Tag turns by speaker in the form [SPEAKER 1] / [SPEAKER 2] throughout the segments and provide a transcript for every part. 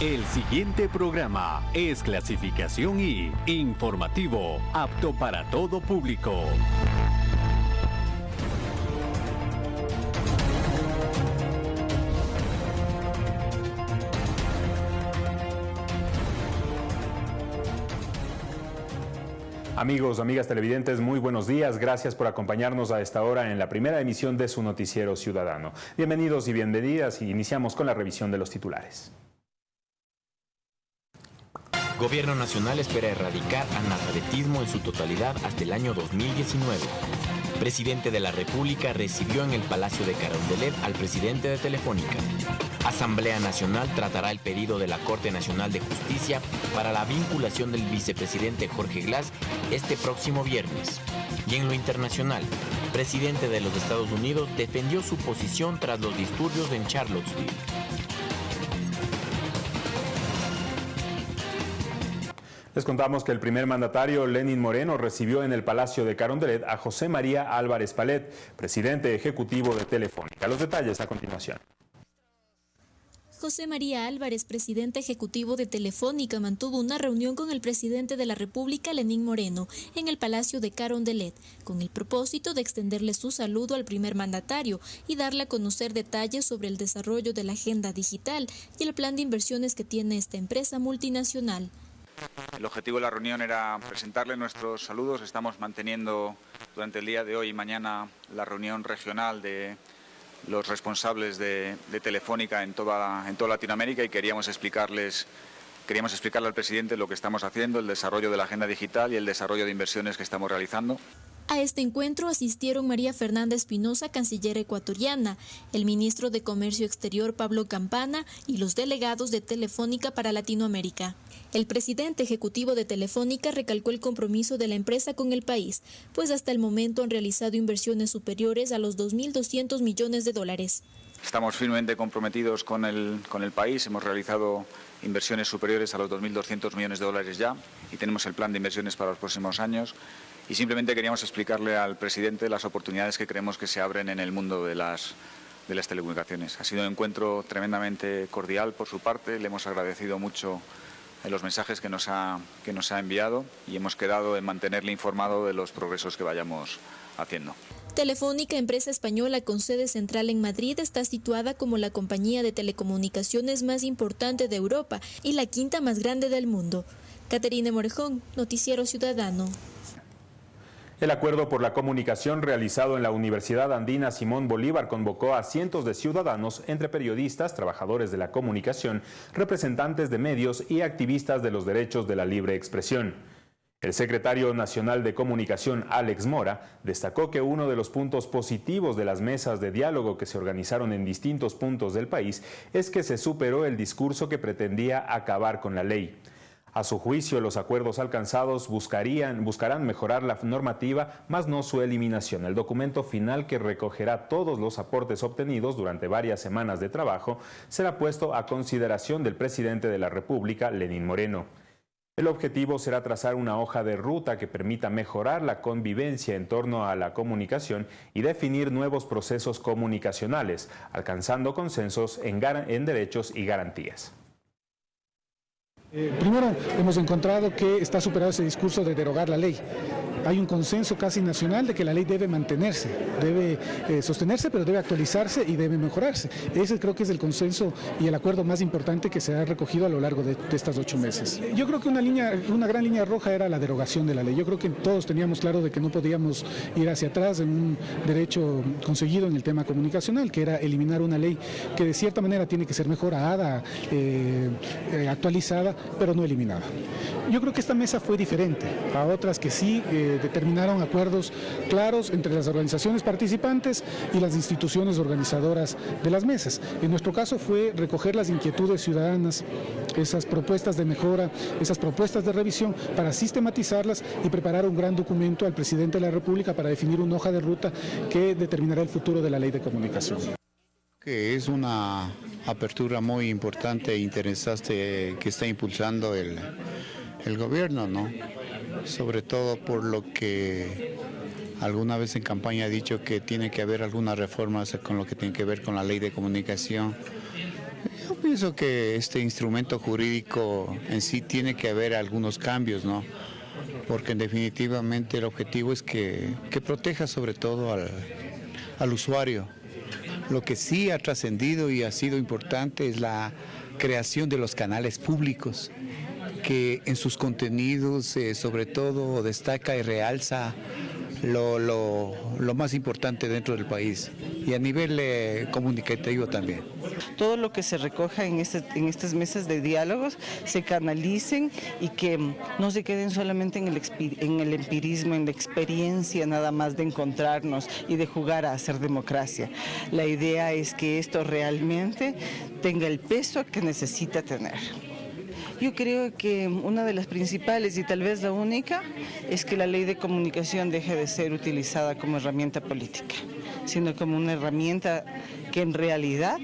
[SPEAKER 1] El siguiente programa es clasificación y informativo, apto para todo público.
[SPEAKER 2] Amigos, amigas televidentes, muy buenos días. Gracias por acompañarnos a esta hora en la primera emisión de su noticiero ciudadano. Bienvenidos y bienvenidas y iniciamos con la revisión de los titulares.
[SPEAKER 3] Gobierno Nacional espera erradicar analfabetismo en su totalidad hasta el año 2019. Presidente de la República recibió en el Palacio de Carondelet al presidente de Telefónica. Asamblea Nacional tratará el pedido de la Corte Nacional de Justicia para la vinculación del vicepresidente Jorge Glass este próximo viernes. Y en lo internacional, presidente de los Estados Unidos defendió su posición tras los disturbios en Charlottesville.
[SPEAKER 2] Les contamos que el primer mandatario, Lenin Moreno, recibió en el Palacio de Carondelet a José María Álvarez Palet, presidente ejecutivo de Telefónica. Los detalles a continuación.
[SPEAKER 4] José María Álvarez, presidente ejecutivo de Telefónica, mantuvo una reunión con el presidente de la República, Lenín Moreno, en el Palacio de Carondelet, con el propósito de extenderle su saludo al primer mandatario y darle a conocer detalles sobre el desarrollo de la agenda digital y el plan de inversiones que tiene esta empresa multinacional.
[SPEAKER 5] El objetivo de la reunión era presentarle nuestros saludos. Estamos manteniendo durante el día de hoy y mañana la reunión regional de los responsables de, Telefónica en toda, en toda Latinoamérica y queríamos explicarles queríamos explicarle al presidente lo que estamos haciendo, el desarrollo de la agenda digital y el desarrollo de inversiones que estamos realizando.
[SPEAKER 4] A este encuentro asistieron María Fernanda Espinosa, canciller ecuatoriana, el ministro de Comercio Exterior Pablo Campana y los delegados de Telefónica para Latinoamérica. El presidente ejecutivo de Telefónica recalcó el compromiso de la empresa con el país, pues hasta el momento han realizado inversiones superiores a los 2.200 millones de dólares.
[SPEAKER 5] Estamos firmemente comprometidos con el, con el país, hemos realizado inversiones superiores a los 2.200 millones de dólares ya y tenemos el plan de inversiones para los próximos años y simplemente queríamos explicarle al presidente las oportunidades que creemos que se abren en el mundo de las, de las telecomunicaciones. Ha sido un encuentro tremendamente cordial por su parte, le hemos agradecido mucho en los mensajes que nos, ha, que nos ha enviado y hemos quedado en mantenerle informado de los progresos que vayamos haciendo.
[SPEAKER 4] Telefónica, empresa española con sede central en Madrid, está situada como la compañía de telecomunicaciones más importante de Europa y la quinta más grande del mundo. Caterina Morejón, Noticiero Ciudadano.
[SPEAKER 2] El acuerdo por la comunicación realizado en la Universidad Andina Simón Bolívar convocó a cientos de ciudadanos, entre periodistas, trabajadores de la comunicación, representantes de medios y activistas de los derechos de la libre expresión. El secretario nacional de Comunicación, Alex Mora, destacó que uno de los puntos positivos de las mesas de diálogo que se organizaron en distintos puntos del país es que se superó el discurso que pretendía acabar con la ley. A su juicio, los acuerdos alcanzados buscarían, buscarán mejorar la normativa, más no su eliminación. El documento final que recogerá todos los aportes obtenidos durante varias semanas de trabajo será puesto a consideración del presidente de la República, Lenín Moreno. El objetivo será trazar una hoja de ruta que permita mejorar la convivencia en torno a la comunicación y definir nuevos procesos comunicacionales, alcanzando consensos en, en derechos y garantías.
[SPEAKER 6] Eh, primero, hemos encontrado que está superado ese discurso de derogar la ley. Hay un consenso casi nacional de que la ley debe mantenerse, debe eh, sostenerse, pero debe actualizarse y debe mejorarse. Ese creo que es el consenso y el acuerdo más importante que se ha recogido a lo largo de, de estas ocho meses. Yo creo que una, línea, una gran línea roja era la derogación de la ley. Yo creo que todos teníamos claro de que no podíamos ir hacia atrás en un derecho conseguido en el tema comunicacional, que era eliminar una ley que de cierta manera tiene que ser mejorada, eh, actualizada, pero no eliminada. Yo creo que esta mesa fue diferente a otras que sí eh, determinaron acuerdos claros entre las organizaciones participantes y las instituciones organizadoras de las mesas. En nuestro caso fue recoger las inquietudes ciudadanas, esas propuestas de mejora, esas propuestas de revisión para sistematizarlas y preparar un gran documento al presidente de la República para definir una hoja de ruta que determinará el futuro de la ley de comunicación.
[SPEAKER 7] Que es una apertura muy importante e interesante que está impulsando el, el gobierno, ¿no? Sobre todo por lo que alguna vez en campaña ha dicho que tiene que haber algunas reformas con lo que tiene que ver con la ley de comunicación Yo pienso que este instrumento jurídico en sí tiene que haber algunos cambios, ¿no? Porque definitivamente el objetivo es que, proteja sobre todo al, al usuario. Lo que sí ha trascendido y ha sido importante es la creación de los canales públicos, que en sus contenidos eh, sobre todo destaca y realza lo, lo, más importante dentro del país y a nivel eh, comunicativo también.
[SPEAKER 8] Todo lo que se recoja en, este, en estas mesas de diálogos se canalicen y que no se queden solamente en el, en el empirismo, en la experiencia nada más de encontrarnos y de jugar a hacer democracia. La idea es que esto realmente tenga el peso que necesita tener. Yo creo que una de las principales y tal vez la única es que la ley de comunicación deje de ser utilizada como herramienta política, sino como una herramienta que en realidad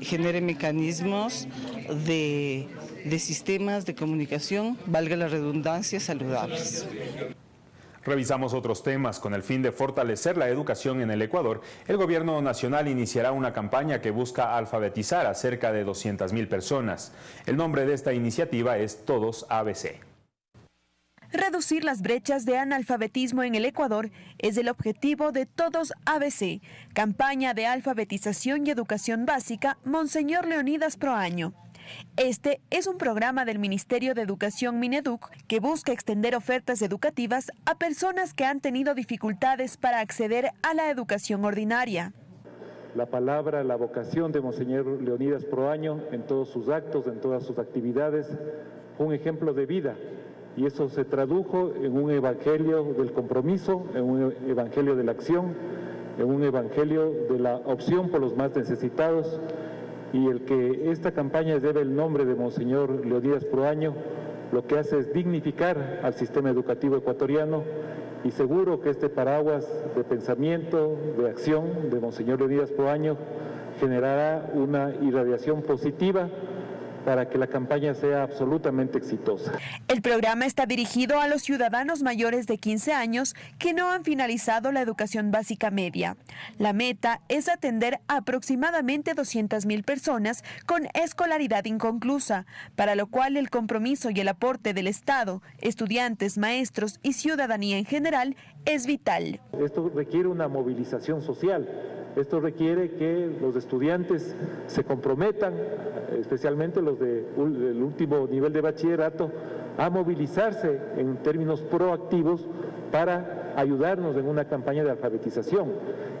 [SPEAKER 8] genere mecanismos de, sistemas de comunicación, valga la redundancia, saludables.
[SPEAKER 2] Revisamos otros temas. Con el fin de fortalecer la educación en el Ecuador, el gobierno nacional iniciará una campaña que busca alfabetizar a cerca de 200.000 personas. El nombre de esta iniciativa es Todos ABC.
[SPEAKER 9] Reducir las brechas de analfabetismo en el Ecuador es el objetivo de Todos ABC, campaña de alfabetización y educación básica Monseñor Leonidas Proaño. Este es un programa del Ministerio de Educación Mineduc que busca extender ofertas educativas a personas que han tenido dificultades para acceder a la educación ordinaria.
[SPEAKER 10] La palabra, la vocación de Monseñor Leonidas Proaño en todos sus actos, en todas sus actividades, fue un ejemplo de vida y eso se tradujo en un evangelio del compromiso, en un evangelio de la acción, en un evangelio de la opción por los más necesitados y el que esta campaña lleve el nombre de Monseñor Leonidas Proaño, lo que hace es dignificar al sistema educativo ecuatoriano y seguro que este paraguas de pensamiento, de acción de Monseñor Leonidas Proaño generará una irradiación positiva para que la campaña sea absolutamente exitosa.
[SPEAKER 9] El programa está dirigido a los ciudadanos mayores de 15 años que no han finalizado la educación básica media. La meta es atender a aproximadamente 200.000 personas con escolaridad inconclusa, para lo cual el compromiso y el aporte del Estado, estudiantes, maestros y ciudadanía en general es vital.
[SPEAKER 10] Esto requiere una movilización social esto requiere que los estudiantes se comprometan, especialmente los del último nivel de bachillerato, a movilizarse en términos proactivos para ayudarnos en una campaña de alfabetización.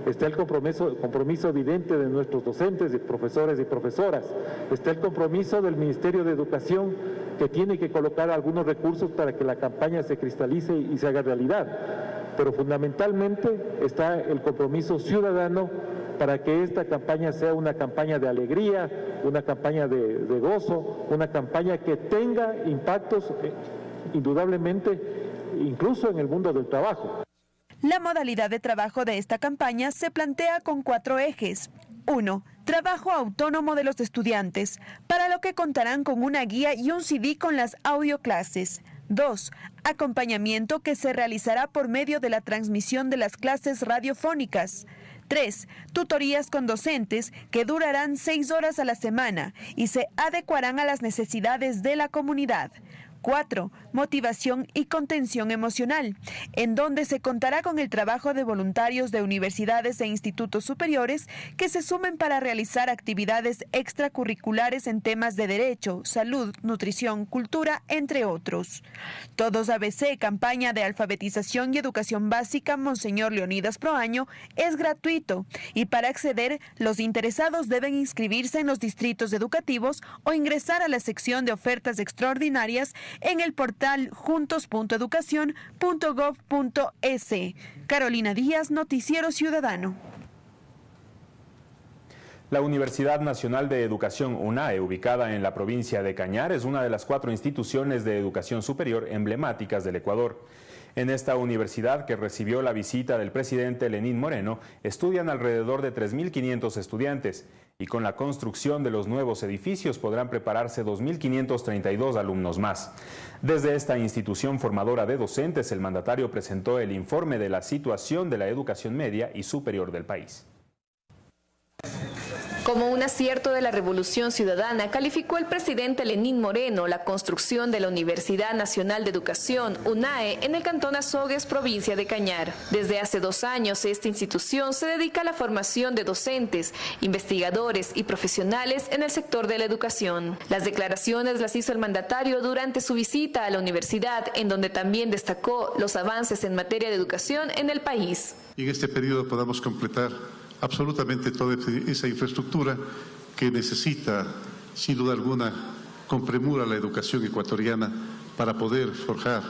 [SPEAKER 10] Está el compromiso, compromiso evidente de nuestros docentes, de profesores y profesoras. Está el compromiso del Ministerio de Educación que tiene que colocar algunos recursos para que la campaña se cristalice y se haga realidad pero fundamentalmente está el compromiso ciudadano para que esta campaña sea una campaña de alegría, una campaña de, gozo, una campaña que tenga impactos eh, indudablemente incluso en el mundo del trabajo.
[SPEAKER 9] La modalidad de trabajo de esta campaña se plantea con cuatro ejes. Uno, Trabajo autónomo de los estudiantes, para lo que contarán con una guía y un CD con las audioclases. 2. Acompañamiento que se realizará por medio de la transmisión de las clases radiofónicas. 3. Tutorías con docentes que durarán seis horas a la semana y se adecuarán a las necesidades de la comunidad. 4. Motivación y contención emocional, en donde se contará con el trabajo de voluntarios de universidades e institutos superiores que se sumen para realizar actividades extracurriculares en temas de derecho, salud, nutrición, cultura, entre otros. Todos ABC, campaña de alfabetización y educación básica Monseñor Leonidas Proaño, es gratuito y para acceder los interesados deben inscribirse en los distritos educativos o ingresar a la sección de ofertas extraordinarias en el portal juntos.educación.gov.es. Carolina Díaz, Noticiero Ciudadano.
[SPEAKER 2] La Universidad Nacional de Educación UNAE, ubicada en la provincia de Cañar, es una de las cuatro instituciones de educación superior emblemáticas del Ecuador. En esta universidad, que recibió la visita del presidente Lenín Moreno, estudian alrededor de 3.500 estudiantes y con la construcción de los nuevos edificios podrán prepararse 2.532 alumnos más. Desde esta institución formadora de docentes, el mandatario presentó el informe de la situación de la educación media y superior del país.
[SPEAKER 11] Como un acierto de la Revolución Ciudadana, calificó el presidente Lenín Moreno la construcción de la Universidad Nacional de Educación, UNAE, en el cantón Azogues, provincia de Cañar. Desde hace dos años, esta institución se dedica a la formación de docentes, investigadores y profesionales en el sector de la educación. Las declaraciones las hizo el mandatario durante su visita a la universidad, en donde también destacó los avances en materia de educación en el país.
[SPEAKER 12] Y en este periodo podamos completar absolutamente toda esa infraestructura que necesita, sin duda alguna, con premura la educación ecuatoriana para poder forjar,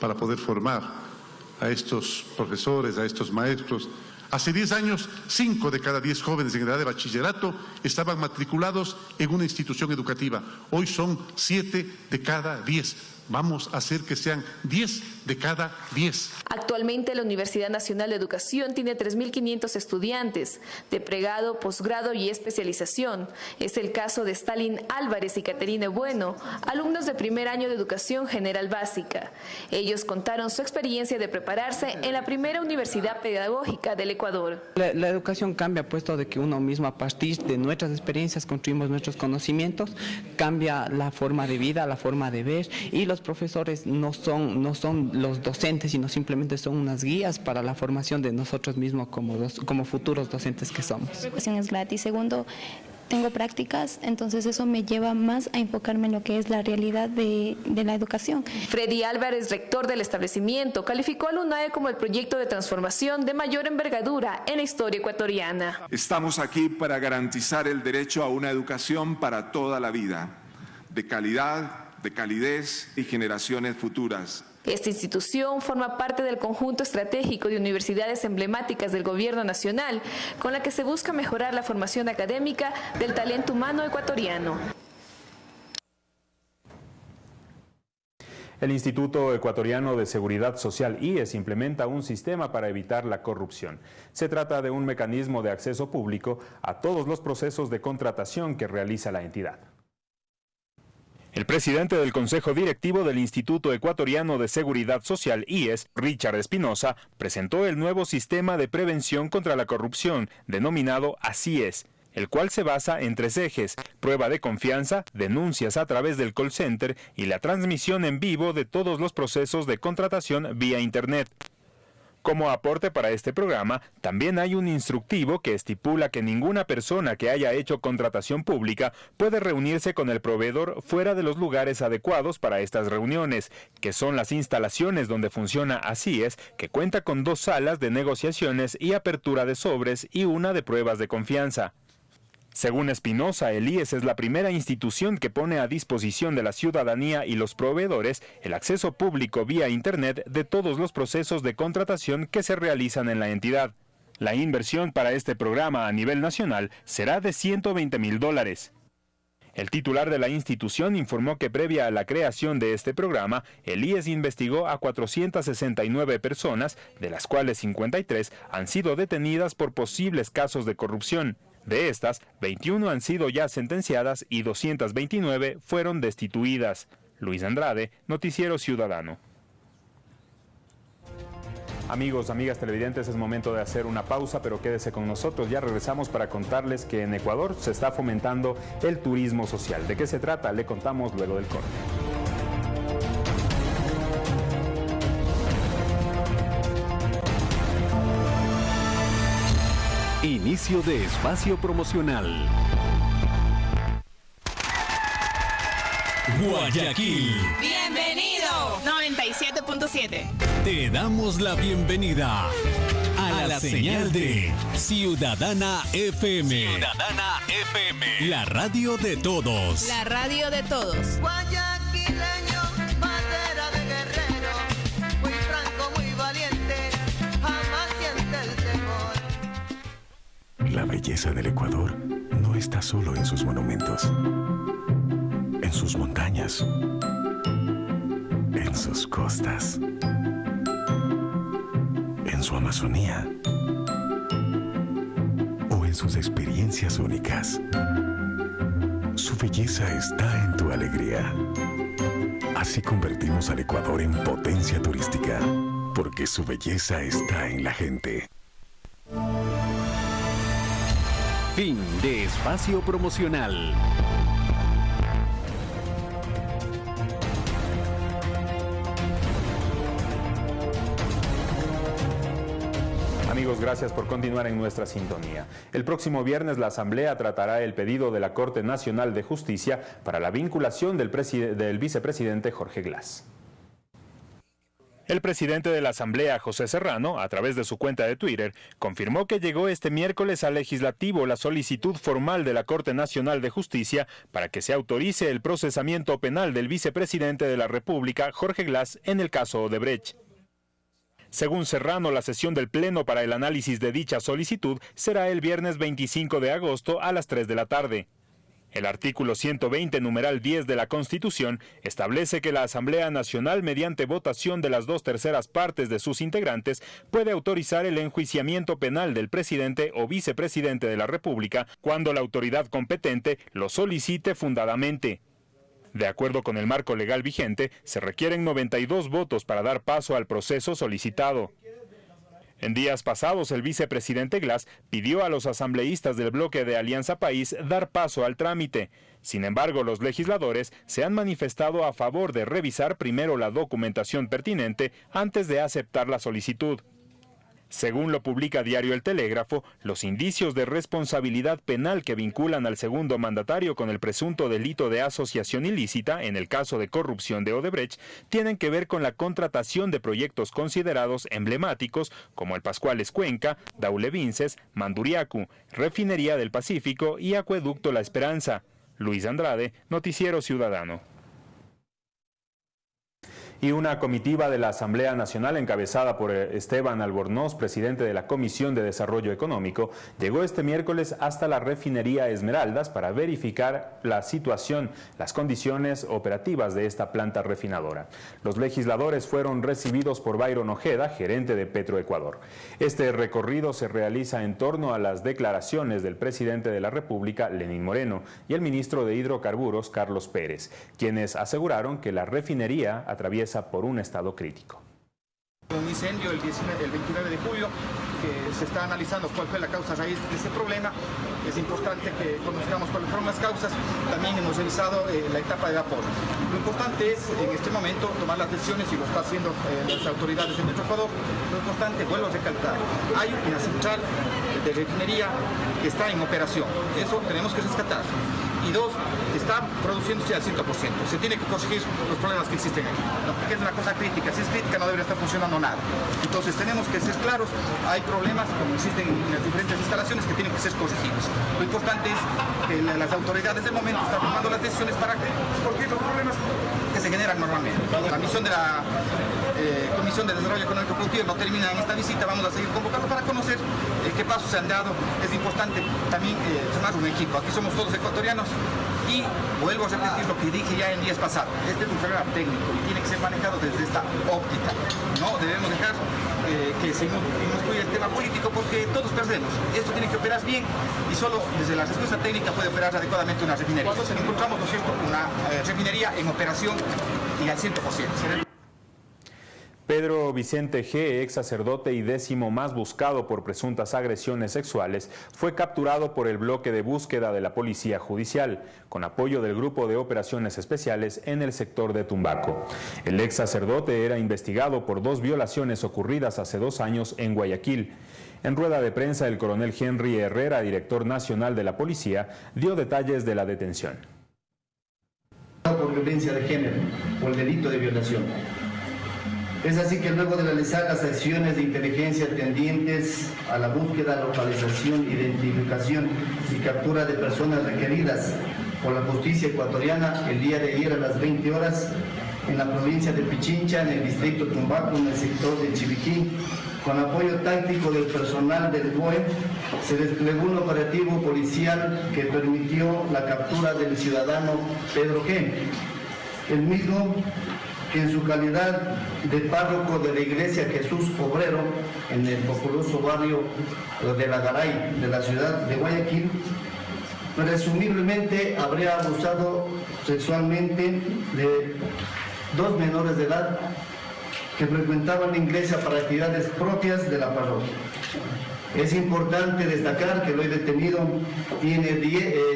[SPEAKER 12] para poder formar a estos profesores, a estos maestros. Hace 10 años, 5 de cada 10 jóvenes en edad de bachillerato estaban matriculados en una institución educativa. Hoy son 7 de cada 10 Vamos a hacer que sean 10 de cada 10.
[SPEAKER 11] Actualmente la Universidad Nacional de Educación tiene 3.500 estudiantes de pregrado, posgrado y especialización. Es el caso de Stalin Álvarez y Caterina Bueno, alumnos de primer año de Educación General Básica. Ellos contaron su experiencia de prepararse en la primera universidad pedagógica del Ecuador.
[SPEAKER 13] La, educación cambia puesto de que uno mismo a partir de nuestras experiencias construimos nuestros conocimientos, cambia la forma de vida, la forma de ver y los profesores no son, no son los docentes, sino simplemente son unas guías para la formación de nosotros mismos como, como futuros docentes que somos.
[SPEAKER 14] La educación es gratis. Segundo, tengo prácticas, entonces eso me lleva más a enfocarme en lo que es la realidad de, de, la educación.
[SPEAKER 11] Freddy Álvarez, rector del establecimiento, calificó al UNAE como el proyecto de transformación de mayor envergadura en la historia ecuatoriana.
[SPEAKER 15] Estamos aquí para garantizar el derecho a una educación para toda la vida, de calidad, de calidez y generaciones futuras.
[SPEAKER 11] Esta institución forma parte del conjunto estratégico de universidades emblemáticas del Gobierno Nacional, con la que se busca mejorar la formación académica del talento humano ecuatoriano.
[SPEAKER 2] El Instituto Ecuatoriano de Seguridad Social IES implementa un sistema para evitar la corrupción. Se trata de un mecanismo de acceso público a todos los procesos de contratación que realiza la entidad. El presidente del Consejo Directivo del Instituto Ecuatoriano de Seguridad Social, IES, Richard Espinosa, presentó el nuevo sistema de prevención contra la corrupción, denominado ACIES, el cual se basa en tres ejes, prueba de confianza, denuncias a través del call center y la transmisión en vivo de todos los procesos de contratación vía Internet. Como aporte para este programa, también hay un instructivo que estipula que ninguna persona que haya hecho contratación pública puede reunirse con el proveedor fuera de los lugares adecuados para estas reuniones, que son las instalaciones donde funciona así es, que cuenta con dos salas de negociaciones y apertura de sobres y una de pruebas de confianza. Según Espinosa, el IES es la primera institución que pone a disposición de la ciudadanía y los proveedores el acceso público vía Internet de todos los procesos de contratación que se realizan en la entidad. La inversión para este programa a nivel nacional será de 120 mil dólares. El titular de la institución informó que previa a la creación de este programa, el IES investigó a 469 personas, de las cuales 53 han sido detenidas por posibles casos de corrupción. De estas, 21 han sido ya sentenciadas y 229 fueron destituidas. Luis Andrade, Noticiero Ciudadano. Amigos, amigas televidentes, es momento de hacer una pausa, pero quédese con nosotros. Ya regresamos para contarles que en Ecuador se está fomentando el turismo social. ¿De qué se trata? Le contamos luego del corte.
[SPEAKER 1] Inicio de espacio promocional. Guayaquil.
[SPEAKER 16] Bienvenido. 97.7.
[SPEAKER 1] Te damos la bienvenida a, la, señal, de Ciudadana FM.
[SPEAKER 16] Ciudadana FM.
[SPEAKER 1] La radio de todos.
[SPEAKER 16] La radio de todos.
[SPEAKER 17] La belleza del Ecuador no está solo en sus monumentos, en sus montañas, en sus costas, en su Amazonía o en sus experiencias únicas. Su belleza está en tu alegría. Así convertimos al Ecuador en potencia turística, porque su belleza está en la gente.
[SPEAKER 1] Fin de espacio promocional.
[SPEAKER 2] Amigos, gracias por continuar en nuestra sintonía. El próximo viernes la Asamblea tratará el pedido de la Corte Nacional de Justicia para la vinculación del, del vicepresidente Jorge Glass. El presidente de la Asamblea, José Serrano, a través de su cuenta de Twitter, confirmó que llegó este miércoles al legislativo la solicitud formal de la Corte Nacional de Justicia para que se autorice el procesamiento penal del vicepresidente de la República, Jorge Glass, en el caso Odebrecht. Según Serrano, la sesión del Pleno para el análisis de dicha solicitud será el viernes 25 de agosto a las 3 de la tarde. El artículo 120, numeral 10 de la Constitución, establece que la Asamblea Nacional, mediante votación de las dos terceras partes de sus integrantes, puede autorizar el enjuiciamiento penal del presidente o vicepresidente de la República cuando la autoridad competente lo solicite fundadamente. De acuerdo con el marco legal vigente, se requieren 92 votos para dar paso al proceso solicitado. En días pasados, el vicepresidente Glass pidió a los asambleístas del bloque de Alianza País dar paso al trámite. Sin embargo, los legisladores se han manifestado a favor de revisar primero la documentación pertinente antes de aceptar la solicitud. Según lo publica Diario El Telégrafo, los indicios de responsabilidad penal que vinculan al segundo mandatario con el presunto delito de asociación ilícita en el caso de corrupción de Odebrecht tienen que ver con la contratación de proyectos considerados emblemáticos como el Pascuales Cuenca, Daule Vinces, Manduriacu, Refinería del Pacífico y Acueducto La Esperanza. Luis Andrade, Noticiero Ciudadano y una comitiva de la Asamblea Nacional encabezada por eh, Esteban Albornoz, presidente de la Comisión de Desarrollo Económico, llegó este miércoles hasta la refinería Esmeraldas para verificar la situación, las condiciones operativas de esta planta refinadora. Los legisladores fueron recibidos por Byron Ojeda, gerente de Petroecuador. Este recorrido se realiza en torno a las declaraciones del presidente de la República, Lenín Moreno, y el ministro de Hidrocarburos, Carlos Pérez, quienes aseguraron que la refinería atraviesa por un estado crítico.
[SPEAKER 18] Un incendio el, 29 de julio que se está analizando cuál fue la causa raíz de ese problema. Es importante que conozcamos cuáles fueron las causas. También hemos revisado eh, la etapa de vapor. Lo importante es en este momento tomar las decisiones y lo está haciendo eh, las autoridades de Ecuador. Lo importante, vuelvo a recalcar, hay una central de refinería que está en operación. Eso tenemos que rescatar y dos, está produciéndose al 100%. Se tiene que corregir los problemas que existen aquí, porque es una cosa crítica. Si es crítica no debería estar funcionando nada. Entonces tenemos que ser claros, hay problemas como existen en las diferentes instalaciones que tienen que ser corregidos. Lo importante es que las autoridades del momento están tomando las decisiones para corregir los problemas que se generan normalmente. La misión de la eh, Comisión de Desarrollo Económico Productivo no termina en esta visita, vamos a seguir convocando para conocer eh, qué pasos se han dado. Es importante también eh, un equipo. Aquí somos todos ecuatorianos y vuelvo a repetir lo que dije ya en días pasados. Este es un problema técnico y tiene que ser manejado desde esta óptica. No debemos dejar que se incluya el tema político porque todos perdemos. Esto tiene que operar bien y solo desde la respuesta técnica puede operar adecuadamente una refinería. Encontramos, ¿no una refinería en operación y al 100%.
[SPEAKER 2] Pedro Vicente G., ex sacerdote y décimo más buscado por presuntas agresiones sexuales, fue capturado por el bloque de búsqueda de la Policía Judicial, con apoyo del Grupo de Operaciones Especiales en el sector de Tumbaco. El ex sacerdote era investigado por dos violaciones ocurridas hace dos años en Guayaquil. En rueda de prensa, el coronel Henry Herrera, director nacional de la policía, dio detalles de la detención.
[SPEAKER 19] Por violencia de género, por el delito de violación es así que luego de realizar las acciones de inteligencia tendientes a la búsqueda, localización, identificación y captura de personas requeridas por la justicia ecuatoriana el día de ayer a las 20 horas en la provincia de Pichincha, en el distrito Tumbaco, en el sector de Chiviquí, con apoyo táctico del personal del BOE, se desplegó un operativo policial que permitió la captura del ciudadano Pedro G. El mismo que en su calidad de párroco de la iglesia Jesús Obrero en el populoso barrio de la Garay de la ciudad de Guayaquil, presumiblemente habría abusado sexualmente de dos menores de edad que frecuentaban la iglesia para actividades propias de la parroquia. Es importante destacar que el hoy detenido tiene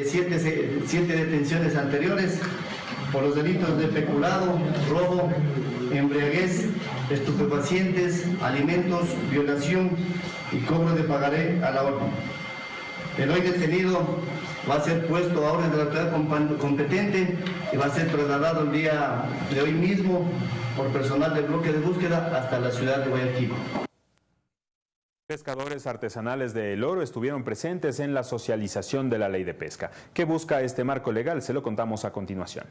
[SPEAKER 19] 7 eh, detenciones anteriores por los delitos de peculado, robo, embriaguez, estupefacientes, alimentos, violación y cobro de pagaré a la orden. El hoy detenido va a ser puesto a orden de la autoridad competente y va a ser trasladado el día de hoy mismo por personal del bloque de búsqueda hasta la ciudad de Guayaquil.
[SPEAKER 2] Pescadores artesanales de El Oro estuvieron presentes en la socialización de la ley de pesca. ¿Qué busca este marco legal? Se lo contamos a continuación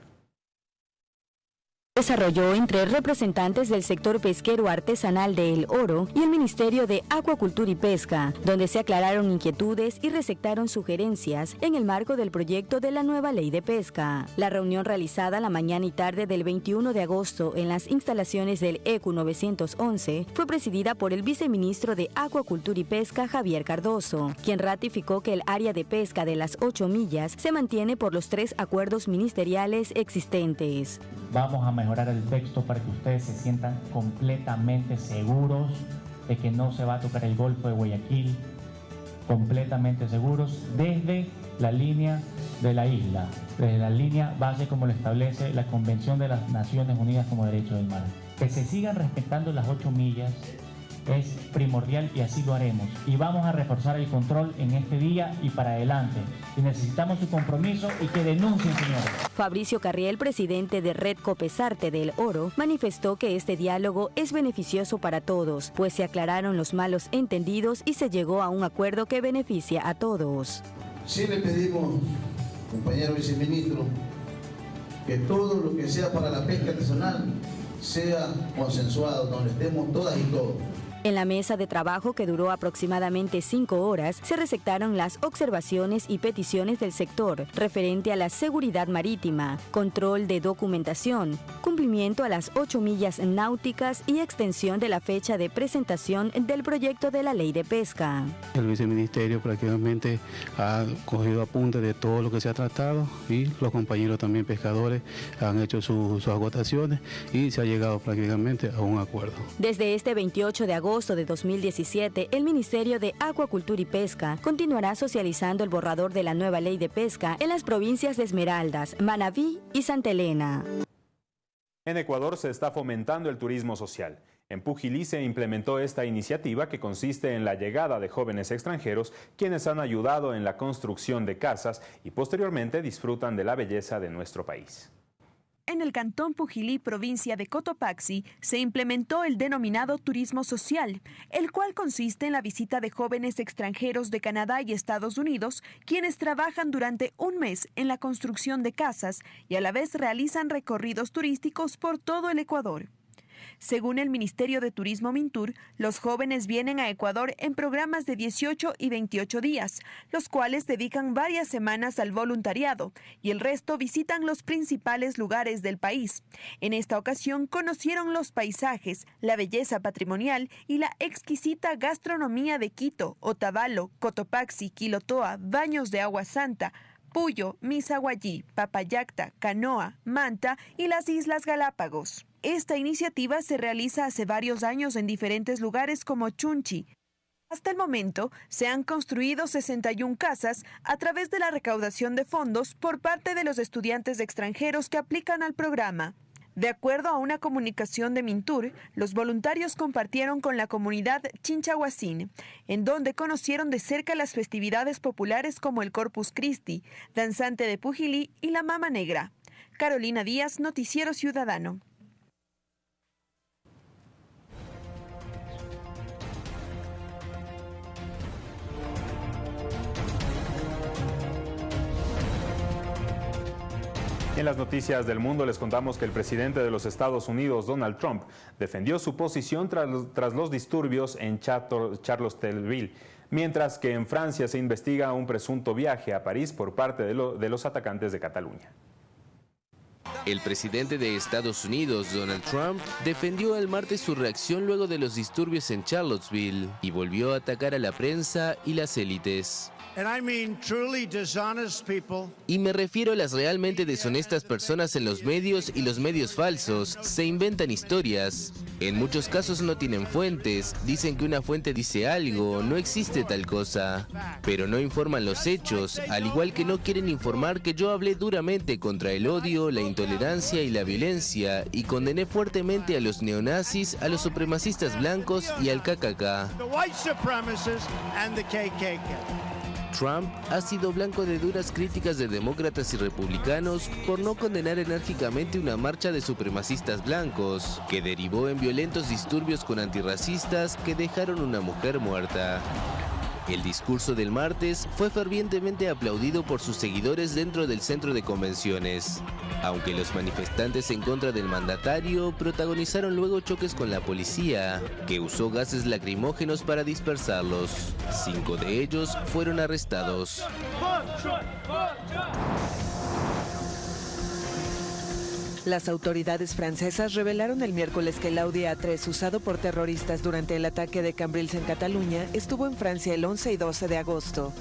[SPEAKER 20] desarrolló entre representantes del sector pesquero artesanal de El Oro y el Ministerio de Acuacultura y Pesca, donde se aclararon inquietudes y recetaron sugerencias en el marco del proyecto de la nueva ley de pesca. La reunión realizada la mañana y tarde del 21 de agosto en las instalaciones del ECU 911 fue presidida por el viceministro de Acuacultura y Pesca, Javier Cardoso, quien ratificó que el área de pesca de las 8 millas se mantiene por los tres acuerdos ministeriales existentes.
[SPEAKER 21] Vamos a mejorar el texto para que ustedes se sientan completamente seguros de que no se va a tocar el Golfo de Guayaquil, completamente seguros desde la línea de la isla, desde la línea base como lo establece la Convención de las Naciones Unidas como Derecho del Mar. Que se sigan respetando las ocho millas es primordial y así lo haremos. Y vamos a reforzar el control en este día y para adelante. Y necesitamos su compromiso y que denuncien, señores.
[SPEAKER 20] Fabricio Carriel, presidente de Red Copesarte del Oro, manifestó que este diálogo es beneficioso para todos, pues se aclararon los malos entendidos y se llegó a un acuerdo que beneficia a todos.
[SPEAKER 22] Sí le pedimos, compañero viceministro, que todo lo que sea para la pesca artesanal sea consensuado, donde estemos todas y todos.
[SPEAKER 20] En la mesa de trabajo que duró aproximadamente cinco horas, se recetaron las observaciones y peticiones del sector referente a la seguridad marítima, control de documentación, cumplimiento a las ocho millas náuticas y extensión de la fecha de presentación del proyecto de la ley de pesca.
[SPEAKER 23] El viceministerio prácticamente ha cogido apunte de todo lo que se ha tratado y los compañeros también pescadores han hecho sus agotaciones y se ha llegado prácticamente a un acuerdo.
[SPEAKER 20] Desde este 28 de agosto, agosto de 2017, el Ministerio de Acuacultura y Pesca continuará socializando el borrador de la nueva ley de pesca en las provincias de Esmeraldas, Manabí y Santa Elena.
[SPEAKER 2] En Ecuador se está fomentando el turismo social. En Pujilí se implementó esta iniciativa que consiste en la llegada de jóvenes extranjeros quienes han ayudado en la construcción de casas y posteriormente disfrutan de la belleza de nuestro país.
[SPEAKER 9] En el cantón Pujilí, provincia de Cotopaxi, se implementó el denominado turismo social, el cual consiste en la visita de jóvenes extranjeros de Canadá y Estados Unidos, quienes trabajan durante un mes en la construcción de casas y a la vez realizan recorridos turísticos por todo el Ecuador. Según el Ministerio de Turismo Mintur, los jóvenes vienen a Ecuador en programas de 18 y 28 días, los cuales dedican varias semanas al voluntariado y el resto visitan los principales lugares del país. En esta ocasión conocieron los paisajes, la belleza patrimonial y la exquisita gastronomía de Quito, Otavalo, Cotopaxi, Quilotoa, Baños de Agua Santa, Puyo, Misaguayí, Papayacta, Canoa, Manta y las Islas Galápagos. Esta iniciativa se realiza hace varios años en diferentes lugares como Chunchi. Hasta el momento se han construido 61 casas a través de la recaudación de fondos por parte de los estudiantes extranjeros que aplican al programa. De acuerdo a una comunicación de Mintur, los voluntarios compartieron con la comunidad Chinchahuacín, en donde conocieron de cerca las festividades populares como el Corpus Christi, Danzante de Pujilí y la Mama Negra. Carolina Díaz, Noticiero Ciudadano.
[SPEAKER 2] En las noticias del mundo les contamos que el presidente de los Estados Unidos, Donald Trump, defendió su posición tras los, disturbios en Charlottesville, mientras que en Francia se investiga un presunto viaje a París por parte de los atacantes de Cataluña.
[SPEAKER 24] El presidente de Estados Unidos, Donald Trump, defendió el martes su reacción luego de los disturbios en Charlottesville y volvió a atacar a la prensa y las élites. Y me refiero a las realmente deshonestas personas en los medios y los medios falsos. Se inventan historias. En muchos casos no tienen fuentes. Dicen que una fuente dice algo. No existe tal cosa. Pero no informan los hechos. Al igual que no quieren informar que yo hablé duramente contra el odio, la intolerancia y la violencia. Y condené fuertemente a los neonazis, a los supremacistas blancos y al KKK. Trump ha sido blanco de duras críticas de demócratas y republicanos por no condenar enérgicamente una marcha de supremacistas blancos, que derivó en violentos disturbios con antirracistas que dejaron una mujer muerta. El discurso del martes fue fervientemente aplaudido por sus seguidores dentro del centro de convenciones, aunque los manifestantes en contra del mandatario protagonizaron luego choques con la policía, que usó gases lacrimógenos para dispersarlos. Cinco de ellos fueron arrestados.
[SPEAKER 25] Las autoridades francesas revelaron el miércoles que el Audi A3 usado por terroristas durante el ataque de Cambrils en Cataluña estuvo en Francia el 11 y 12 de agosto.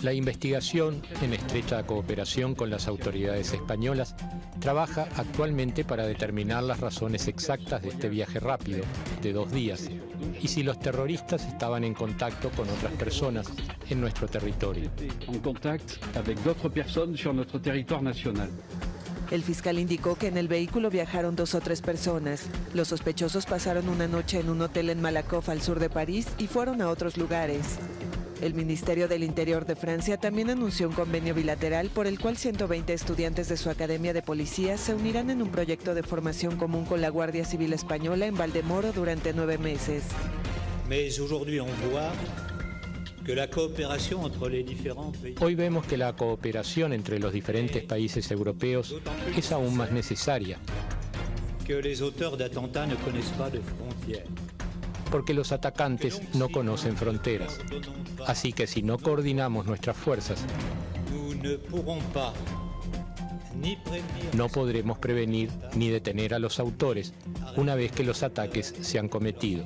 [SPEAKER 26] La investigación, en estrecha cooperación con las autoridades españolas, trabaja actualmente para determinar las razones exactas de este viaje rápido, de dos días, y si los terroristas estaban en contacto con otras personas en nuestro territorio.
[SPEAKER 25] El fiscal indicó que en el vehículo viajaron dos o tres personas. Los sospechosos pasaron una noche en un hotel en Malakoff, al sur de París, y fueron a otros lugares. El Ministerio del Interior de Francia también anunció un convenio bilateral por el cual 120 estudiantes de su Academia de Policía se unirán en un proyecto de formación común con la Guardia Civil Española en Valdemoro durante nueve meses.
[SPEAKER 26] Hoy vemos que la cooperación entre los diferentes países europeos es aún más necesaria. Porque los atacantes no conocen fronteras. Así que si no coordinamos nuestras fuerzas, no podremos prevenir ni detener a los autores una vez que los ataques se han cometido.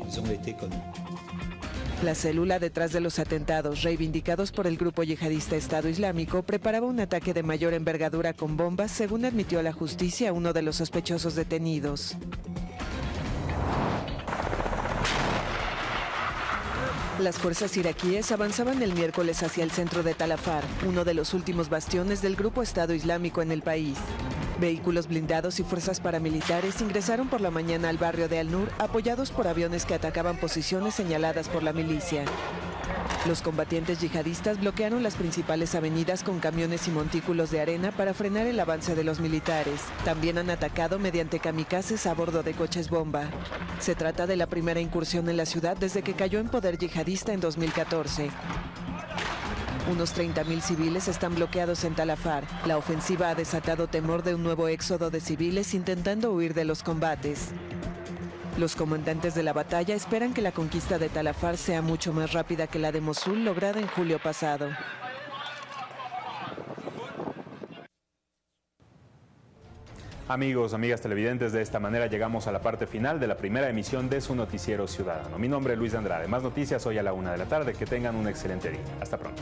[SPEAKER 25] La célula detrás de los atentados reivindicados por el grupo yihadista Estado Islámico preparaba un ataque de mayor envergadura con bombas, según admitió la justicia uno de los sospechosos detenidos. Las fuerzas iraquíes avanzaban el miércoles hacia el centro de Talafar, uno de los últimos bastiones del grupo Estado Islámico en el país. Vehículos blindados y fuerzas paramilitares ingresaron por la mañana al barrio de Al-Nur apoyados por aviones que atacaban posiciones señaladas por la milicia. Los combatientes yihadistas bloquearon las principales avenidas con camiones y montículos de arena para frenar el avance de los militares. También han atacado mediante kamikazes a bordo de coches bomba. Se trata de la primera incursión en la ciudad desde que cayó en poder yihadista en 2014. Unos 30.000 civiles están bloqueados en Talafar. La ofensiva ha desatado temor de un nuevo éxodo de civiles intentando huir de los combates. Los comandantes de la batalla esperan que la conquista de Talafar sea mucho más rápida que la de Mosul lograda en julio pasado.
[SPEAKER 2] Amigos, amigas televidentes, de esta manera llegamos a la parte final de la primera emisión de su noticiero ciudadano. Mi nombre es Luis Andrade. Más noticias hoy a la una de la tarde. Que tengan un excelente día. Hasta pronto.